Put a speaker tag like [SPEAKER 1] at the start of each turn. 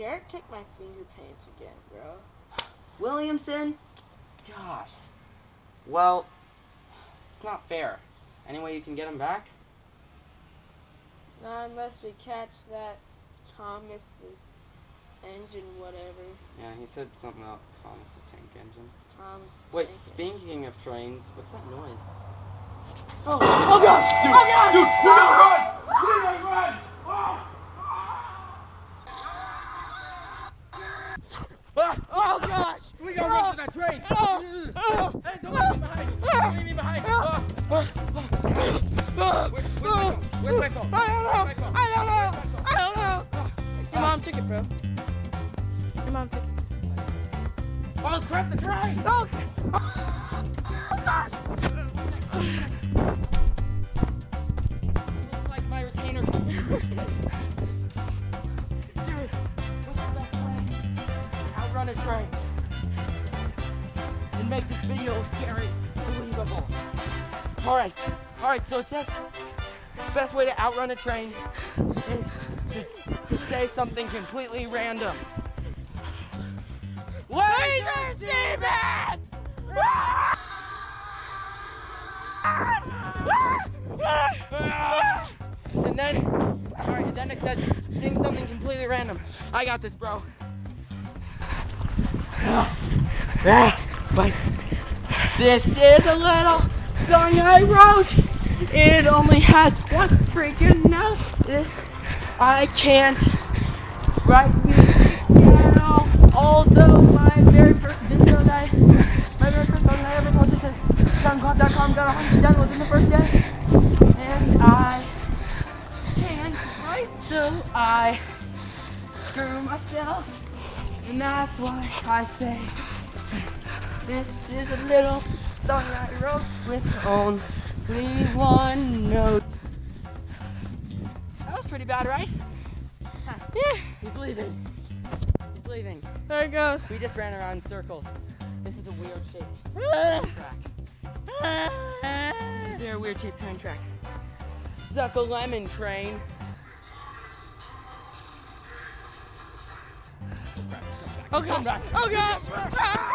[SPEAKER 1] Garrett took my finger paints again, bro.
[SPEAKER 2] Williamson? Gosh. Well, it's not fair. Any way you can get him back?
[SPEAKER 1] Not unless we catch that Thomas the engine, whatever.
[SPEAKER 2] Yeah, he said something about Thomas the Tank Engine.
[SPEAKER 1] Thomas the
[SPEAKER 2] Wait,
[SPEAKER 1] tank
[SPEAKER 2] speaking of trains, what's that noise?
[SPEAKER 1] Oh, oh gosh!
[SPEAKER 3] Dude,
[SPEAKER 1] oh gosh!
[SPEAKER 3] dude, we gotta run! That train!
[SPEAKER 1] Oh, oh,
[SPEAKER 3] Hey, don't leave me behind! Don't leave me behind! Oh. Where's, where's my phone? Where's my phone?
[SPEAKER 1] I don't know.
[SPEAKER 3] Where's?
[SPEAKER 1] I don't know.
[SPEAKER 3] Where's my phone?
[SPEAKER 1] I don't know. Your mom took it, bro. Your mom took it.
[SPEAKER 3] Oh crap, the train!
[SPEAKER 1] Oh, oh gosh!
[SPEAKER 2] It's like my retainer. Dude, what's the best way? Outrun a train. Make this video very believable. Alright, alright, so it says the best way to outrun a train is to, to say something completely random.
[SPEAKER 1] Laser Siemens!
[SPEAKER 2] And then, alright, and then it says sing something completely random. I got this, bro. But this is a little song I wrote. It only has one freaking note. I can't write music piano. Although my very first video that I, my very first song I ever posted said soundcloud.com got 100 downloads in the first day. And I can't write, so I screw myself. And that's why I say this is a little song I wrote with only one note. That was pretty bad, right? Huh.
[SPEAKER 1] Yeah,
[SPEAKER 2] He's leaving. He's leaving.
[SPEAKER 1] there it goes.
[SPEAKER 2] We just ran around in circles. This is a weird shaped track. This is a very weird shaped train track. Suck a lemon train.
[SPEAKER 1] Oh gosh! Oh gosh! Ah!